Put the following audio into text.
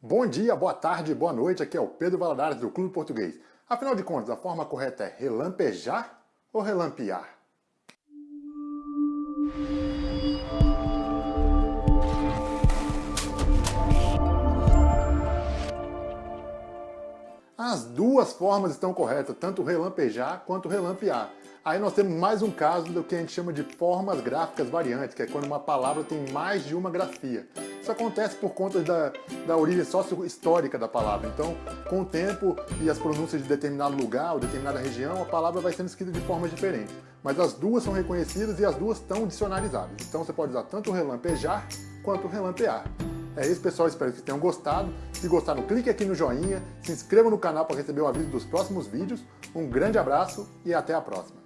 Bom dia, boa tarde, boa noite, aqui é o Pedro Valadares do Clube Português. Afinal de contas, a forma correta é relampejar ou relampear? As duas formas estão corretas, tanto relampejar quanto relampear. Aí nós temos mais um caso do que a gente chama de formas gráficas variantes, que é quando uma palavra tem mais de uma grafia. Isso acontece por conta da, da origem sócio-histórica da palavra. Então, com o tempo e as pronúncias de determinado lugar ou determinada região, a palavra vai sendo escrita de forma diferente. Mas as duas são reconhecidas e as duas estão dicionarizadas. Então você pode usar tanto relampejar quanto relampear. É isso, pessoal. Espero que tenham gostado. Se gostaram, clique aqui no joinha, se inscreva no canal para receber o aviso dos próximos vídeos. Um grande abraço e até a próxima.